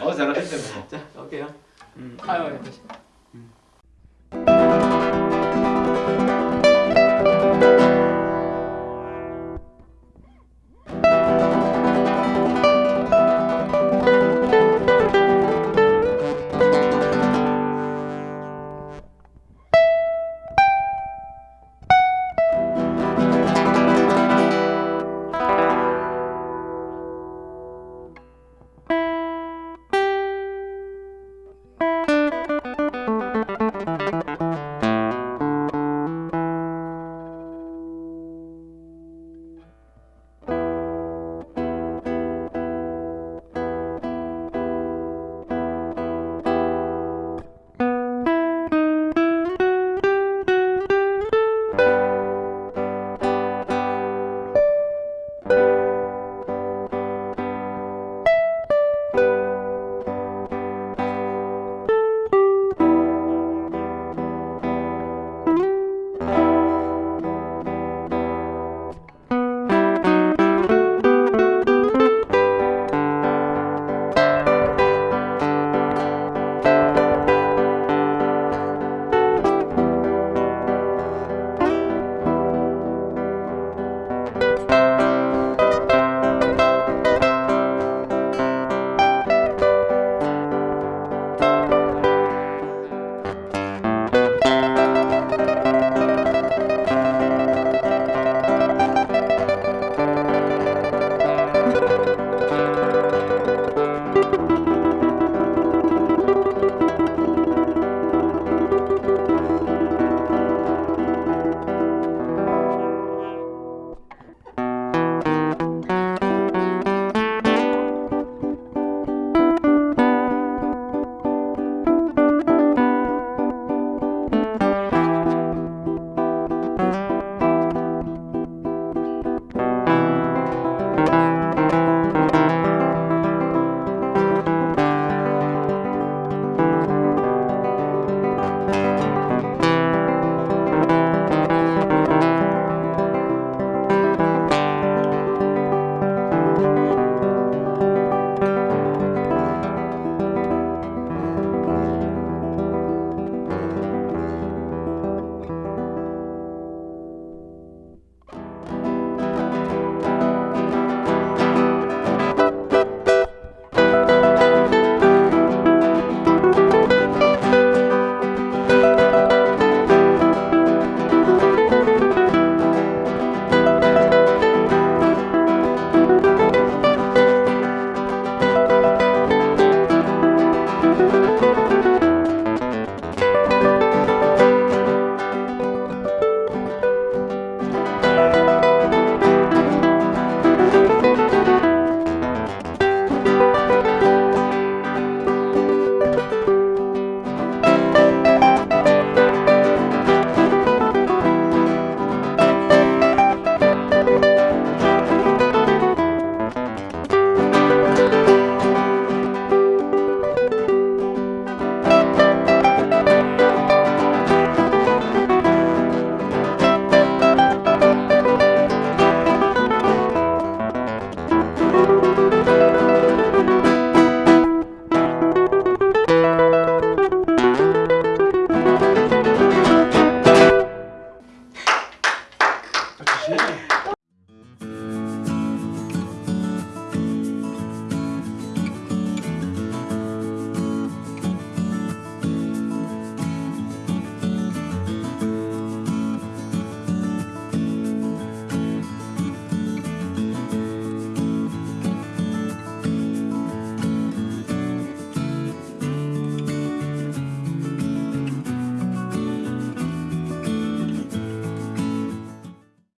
어 잘하셨네 뭐. 자, 오케이요. 음, 아유 다시.